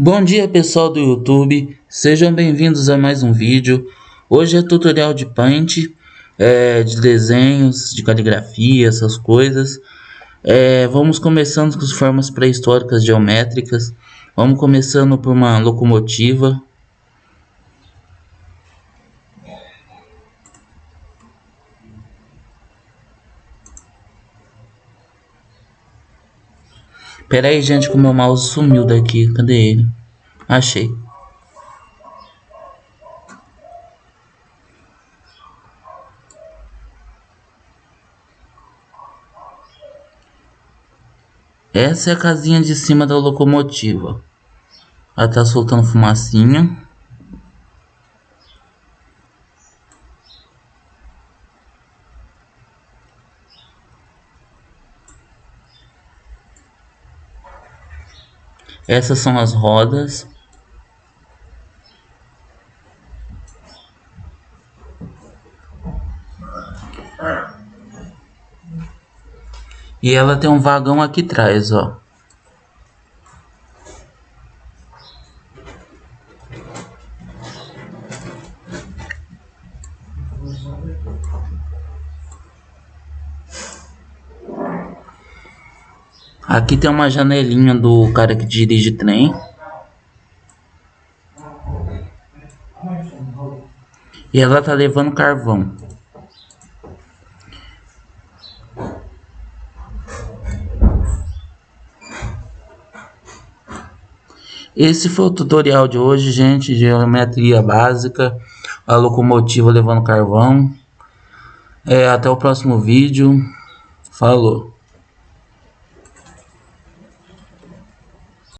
Bom dia pessoal do YouTube, sejam bem-vindos a mais um vídeo. Hoje é tutorial de Paint, é, de desenhos, de caligrafia, essas coisas. É, vamos começando com as formas pré-históricas geométricas. Vamos começando por uma locomotiva. Pera aí, gente, que o meu mouse sumiu daqui. Cadê ele? Achei. Essa é a casinha de cima da locomotiva. Ela tá soltando fumacinha. Essas são as rodas. E ela tem um vagão aqui atrás, ó. Aqui tem uma janelinha do cara que dirige trem. E ela tá levando carvão. Esse foi o tutorial de hoje, gente. Geometria básica. A locomotiva levando carvão. É, até o próximo vídeo. Falou.